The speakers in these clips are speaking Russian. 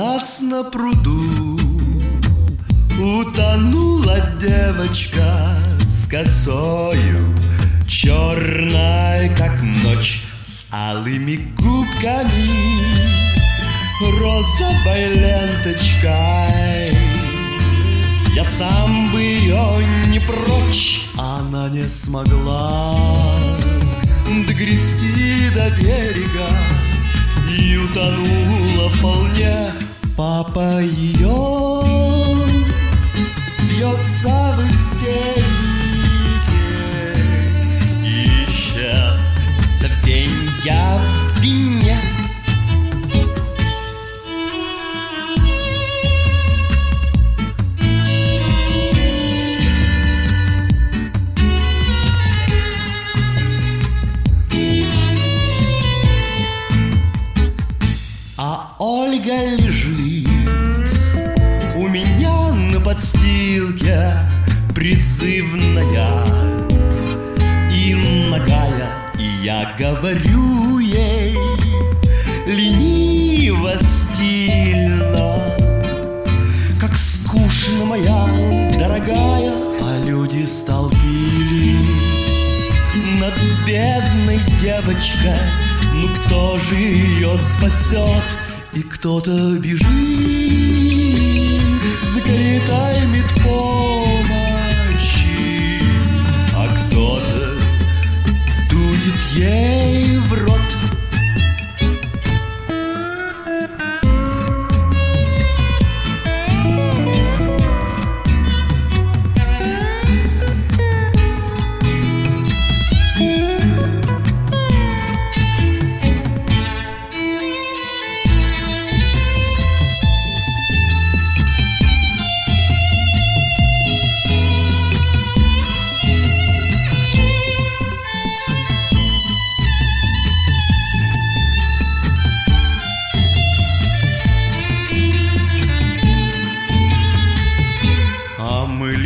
нас на пруду Утонула девочка с косою Черной, как ночь, с алыми губками Розовой ленточкой. Я сам бы ее не прочь Она не смогла Догрести до берега И утонула вполне Папа ее бьется в истерике Ищет звенья в вине. А Ольга лежит говорю ей лениво, стильно, как скучно моя дорогая, а люди столпились над бедной девочкой. Ну кто же ее спасет? И кто-то бежит за каретой ей в рот.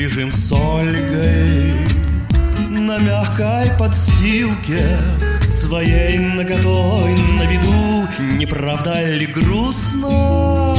Лежим с Ольгой на мягкой подстилке Своей наготой на виду Не правда ли грустно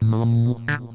Mum.